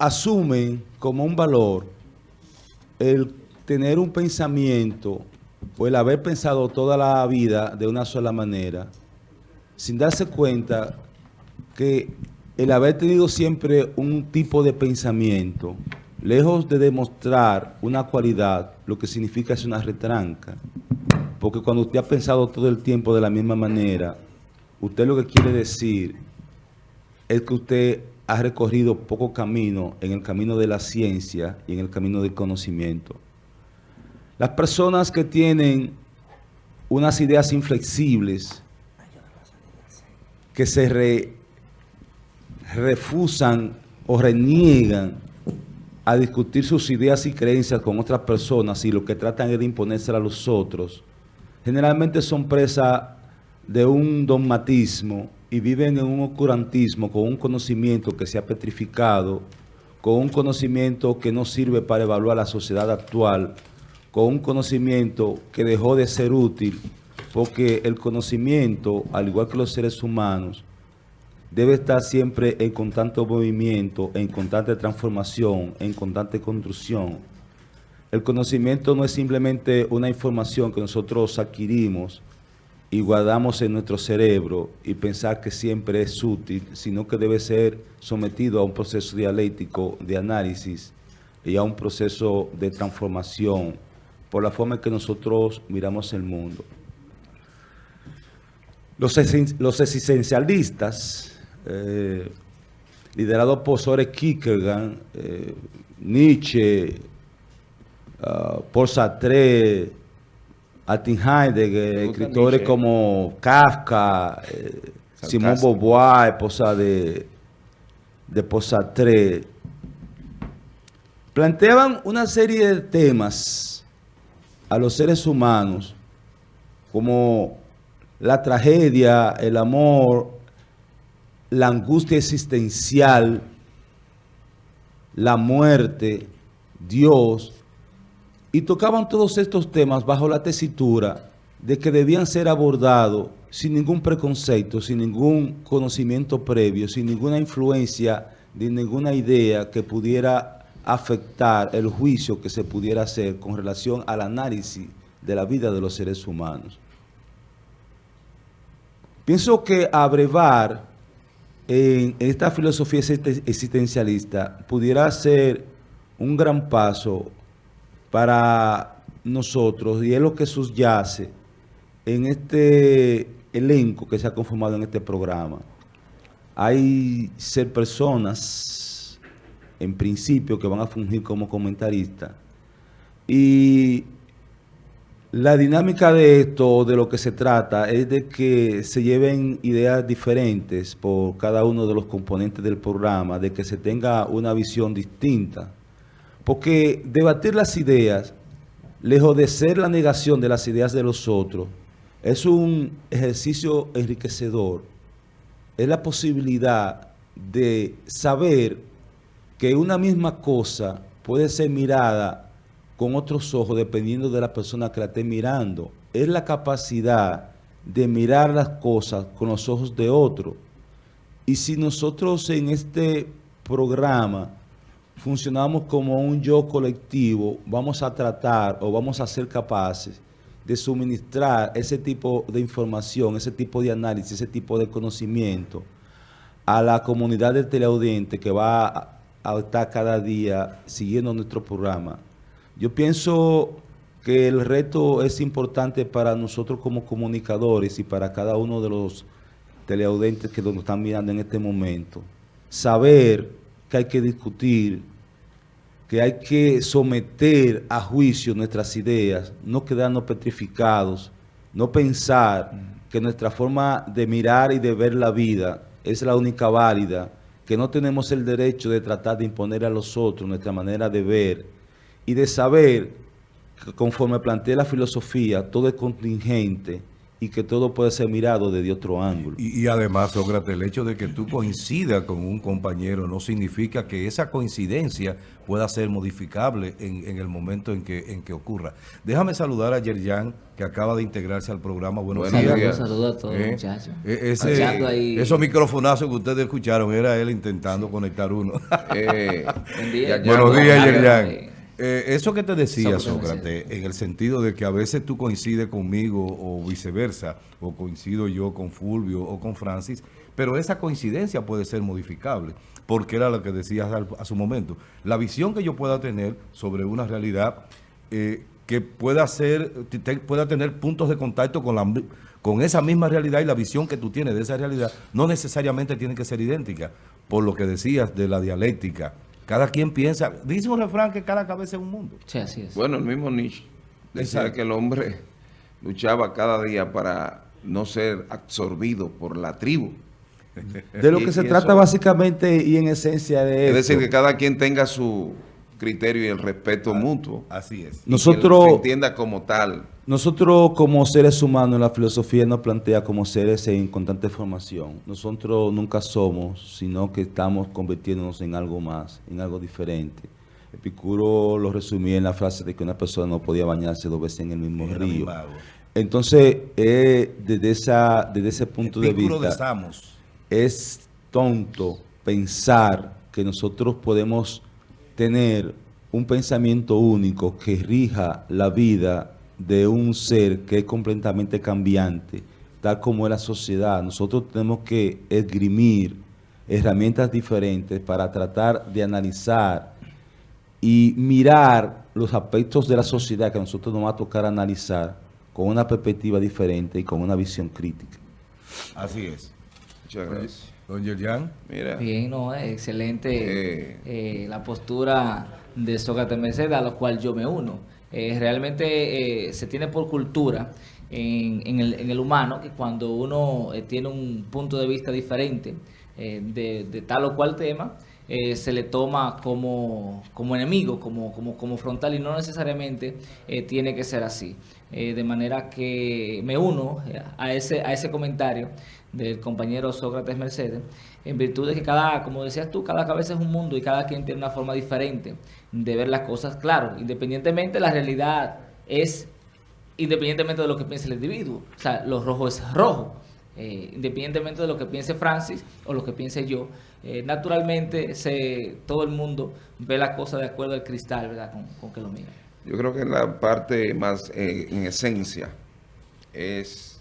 asumen como un valor el tener un pensamiento o el haber pensado toda la vida de una sola manera, sin darse cuenta que el haber tenido siempre un tipo de pensamiento, lejos de demostrar una cualidad, lo que significa es una retranca. Porque cuando usted ha pensado todo el tiempo de la misma manera, usted lo que quiere decir es que usted ha recorrido poco camino en el camino de la ciencia y en el camino del conocimiento. Las personas que tienen unas ideas inflexibles, que se refusan o reniegan a discutir sus ideas y creencias con otras personas y lo que tratan es de imponerse a los otros, generalmente son presa de un dogmatismo y viven en un oscurantismo con un conocimiento que se ha petrificado, con un conocimiento que no sirve para evaluar la sociedad actual, con un conocimiento que dejó de ser útil, porque el conocimiento, al igual que los seres humanos, debe estar siempre en constante movimiento, en constante transformación, en constante construcción. El conocimiento no es simplemente una información que nosotros adquirimos y guardamos en nuestro cerebro y pensar que siempre es útil, sino que debe ser sometido a un proceso dialéctico de análisis y a un proceso de transformación por la forma en que nosotros miramos el mundo. Los, existencialistas eh, liderado por Sore Kierkegaard, eh, Nietzsche, uh, Paul Sartre, Martin Heidegger, escritores como Kafka, eh, Simón Beauvoir, esposa de, de Paul Sartre, planteaban una serie de temas a los seres humanos como la tragedia, el amor, la angustia existencial, la muerte, Dios, y tocaban todos estos temas bajo la tesitura de que debían ser abordados sin ningún preconcepto, sin ningún conocimiento previo, sin ninguna influencia de ninguna idea que pudiera afectar el juicio que se pudiera hacer con relación al análisis de la vida de los seres humanos. Pienso que abrevar en esta filosofía existencialista pudiera ser un gran paso para nosotros y es lo que subyace en este elenco que se ha conformado en este programa. Hay ser personas, en principio, que van a fungir como comentaristas y la dinámica de esto, de lo que se trata, es de que se lleven ideas diferentes por cada uno de los componentes del programa, de que se tenga una visión distinta. Porque debatir las ideas, lejos de ser la negación de las ideas de los otros, es un ejercicio enriquecedor. Es la posibilidad de saber que una misma cosa puede ser mirada con otros ojos dependiendo de la persona que la esté mirando. Es la capacidad de mirar las cosas con los ojos de otro. Y si nosotros en este programa funcionamos como un yo colectivo, vamos a tratar o vamos a ser capaces de suministrar ese tipo de información, ese tipo de análisis, ese tipo de conocimiento a la comunidad del teleaudiente que va a estar cada día siguiendo nuestro programa yo pienso que el reto es importante para nosotros como comunicadores y para cada uno de los teleaudentes que nos están mirando en este momento. Saber que hay que discutir, que hay que someter a juicio nuestras ideas, no quedarnos petrificados, no pensar que nuestra forma de mirar y de ver la vida es la única válida, que no tenemos el derecho de tratar de imponer a los otros nuestra manera de ver, y de saber que conforme plantea la filosofía, todo es contingente y que todo puede ser mirado desde otro ángulo. Y, además, Sócrates, el hecho de que tú coincidas con un compañero no significa que esa coincidencia pueda ser modificable en, el momento en que, en que ocurra. Déjame saludar a Yerjan, que acaba de integrarse al programa. Buenos, días. Saludos a todos, eh, muchachos. Eh, esos microfonazos que ustedes escucharon, era él intentando conectar uno. Eh, Buenos días, Yerjan. Eh, eso que te decía, Sócrates, en el sentido de que a veces tú coincides conmigo o viceversa, o coincido yo con Fulvio o con Francis, pero esa coincidencia puede ser modificable, porque era lo que decías a, su momento. La visión que yo pueda tener sobre una realidad eh, que pueda, ser, pueda tener puntos de contacto con, la, con esa misma realidad y la visión que tú tienes de esa realidad no necesariamente tiene que ser idéntica, por lo que decías de la dialéctica, cada quien piensa, dice un refrán que cada cabeza es un mundo. Sí, así es. Bueno, el mismo Nietzsche decía que el hombre luchaba cada día para no ser absorbido por la tribu. De lo que se trata básicamente y en esencia de Es decir, que cada quien tenga su criterio y el respeto ah, mutuo. Así es. Nosotros, se entienda como tal. Nosotros como seres humanos, la filosofía nos plantea como seres en constante formación. Nosotros nunca somos, sino que estamos convirtiéndonos en algo más, en algo diferente. Epicuro lo resumía en la frase de que una persona no podía bañarse dos veces en el mismo río. Entonces, eh, desde, esa, desde ese punto de vista, es tonto pensar que nosotros podemos tener un pensamiento único que rija la vida de un ser que es completamente cambiante, tal como es la sociedad. Nosotros tenemos que esgrimir herramientas diferentes para tratar de analizar y mirar los aspectos de la sociedad que a nosotros nos va a tocar analizar con una perspectiva diferente y con una visión crítica. Así es. Muchas gracias. Don Yerjan. Mira. Bien, no, excelente eh. Eh, la postura de Sócrates Mercedes, a la cual yo me uno. Eh, realmente se tiene por cultura en, el, humano que cuando uno tiene un punto de vista diferente de, tal o cual tema, se le toma como, como enemigo, como, como, como frontal y no necesariamente tiene que ser así. de manera que me uno a ese, a ese comentario del compañero Sócrates Mercedes, en virtud de que cada, como decías tú, cada cabeza es un mundo y cada quien tiene una forma diferente de ver las cosas, claro, independientemente la realidad es independientemente de lo que piense el individuo, o sea, lo rojo es rojo, eh, independientemente de lo que piense Francis o lo que piense yo, eh, naturalmente se, todo el mundo ve la cosa de acuerdo al cristal, ¿verdad? Con, que lo mira. Yo creo que la parte más eh, en esencia es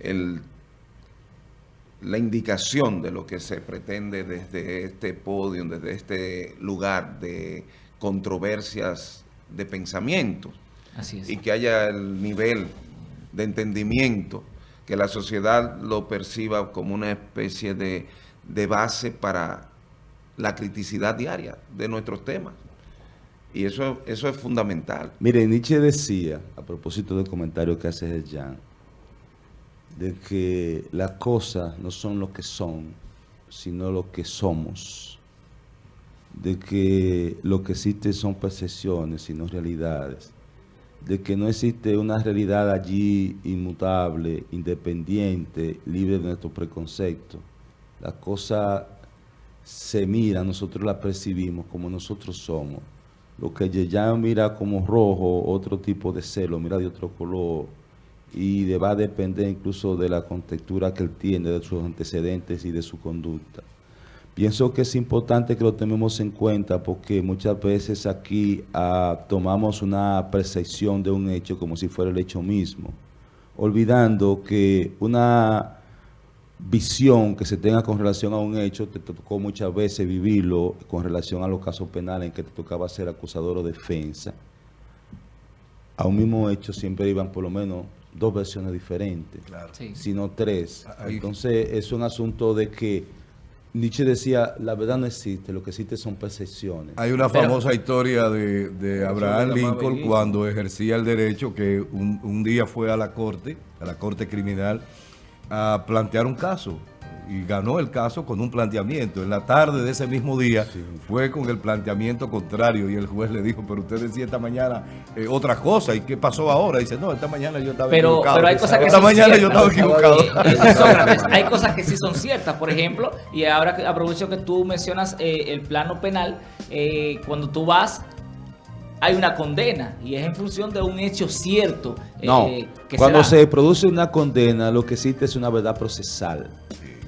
el la indicación de lo que se pretende desde este podio, desde este lugar de controversias de pensamiento. Y que haya el nivel de entendimiento, que la sociedad lo perciba como una especie de, de base para la criticidad diaria de nuestros temas. Y eso, eso es fundamental. Mire, Nietzsche decía, a propósito del comentario que hace Jan, de que las cosas no son lo que son, sino lo que somos. De que lo que existe son percepciones, sino realidades. De que no existe una realidad allí inmutable, independiente, libre de nuestros preconceptos. Las cosas se miran, nosotros las percibimos como nosotros somos. Lo que ya mira como rojo, otro tipo de celo, mira de otro color, y va a depender incluso de la contextura que él tiene, de sus antecedentes y de su conducta. Pienso que es importante que lo tomemos en cuenta porque muchas veces aquí ah, tomamos una percepción de un hecho como si fuera el hecho mismo, olvidando que una visión que se tenga con relación a un hecho, te tocó muchas veces vivirlo con relación a los casos penales en que te tocaba ser acusador o defensa. A un mismo hecho siempre iban por lo menos dos versiones diferentes, sino tres. Entonces es un asunto de que Nietzsche decía, la verdad no existe, lo que existe son percepciones. Hay una famosa historia de, Abraham Lincoln cuando ejercía el derecho que un, día fue a la corte, a la corte criminal, a plantear un caso. Y ganó el caso con un planteamiento. En la tarde de ese mismo día fue con el planteamiento contrario y el juez le dijo, pero usted decía esta mañana eh, otra cosa, ¿y qué pasó ahora? dice, no, esta mañana yo estaba pero, equivocado. Pero hay cosas que esta son mañana ciertas, yo estaba equivocado. Eh, hay cosas que sí son ciertas, por ejemplo, y ahora que aprovecho que tú mencionas eh, el plano penal, eh, cuando tú vas hay una condena y es en función de un hecho cierto. No, que cuando se, produce una condena, lo que existe es una verdad procesal.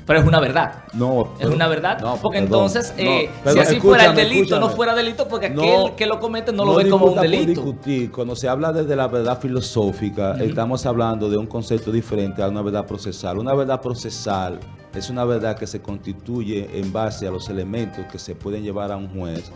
Pero es una verdad. No. es una verdad. No, porque entonces, eh, si así fuera el delito, no fuera delito, porque aquel que lo comete no, lo ve como un delito. discutir. Cuando se habla desde la verdad filosófica, estamos hablando de un concepto diferente a una verdad procesal. Una verdad procesal es una verdad que se constituye en base a los elementos que se pueden llevar a un juez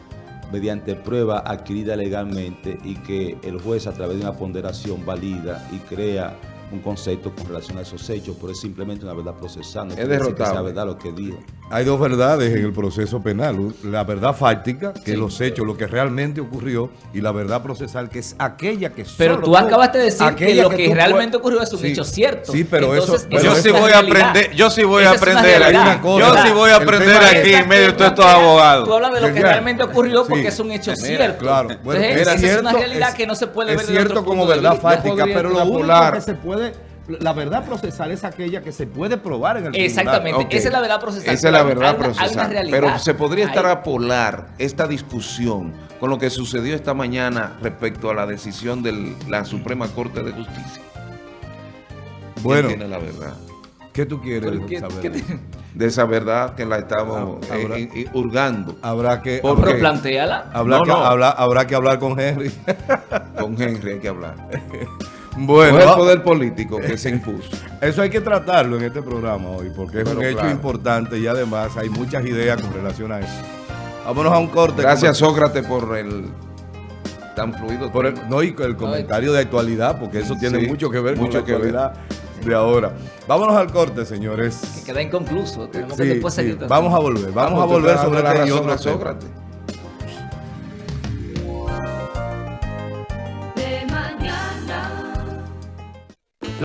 mediante prueba adquirida legalmente y que el juez a través de una ponderación valida y crea un concepto con relación a esos hechos, pero es simplemente una verdad procesal. No es derrotado. verdad lo que dijo. Hay dos verdades en el proceso penal. La verdad fáctica, que es los hechos, lo que realmente ocurrió, y la verdad procesal, que es aquella que Pero tú acabaste de decir que lo que, realmente ocurrió es un hecho cierto. Sí, pero eso... yo sí voy a aprender, yo sí voy a aprender aquí. Yo sí voy a aprender aquí en medio de todos estos abogados. Tú hablas de lo que realmente ocurrió porque es un hecho cierto. Claro. Bueno, es una realidad que no se puede ver Es cierto como verdad fática, pero lo único que se puede la verdad procesal es aquella que se puede probar en el tribunal. Exactamente, esa es la verdad procesal. Esa es la verdad procesal. pero se podría estar a polar esta discusión con lo que sucedió esta mañana respecto a la decisión de la Suprema Corte de Justicia. Bueno, tiene la verdad? ¿Qué tú quieres saber? de esa verdad que la estamos ah, eh, hurgando. Habrá que... Pero planteala. Habrá, que, habrá que hablar con Henry. con Henry hay que hablar. Bueno, el poder político que se impuso. Eso hay que tratarlo en este programa hoy, porque es un hecho importante y además hay muchas ideas con relación a eso. Vámonos a un corte. Gracias, Sócrates, por el tan fluido. Por el, no, y el comentario de actualidad, porque eso tiene mucho que ver con la actualidad de ahora. Vámonos al corte, señores. Que queda inconcluso. Tenemos que después seguir. Vamos a volver. Vamos a volver sobre este y otro Sócrates.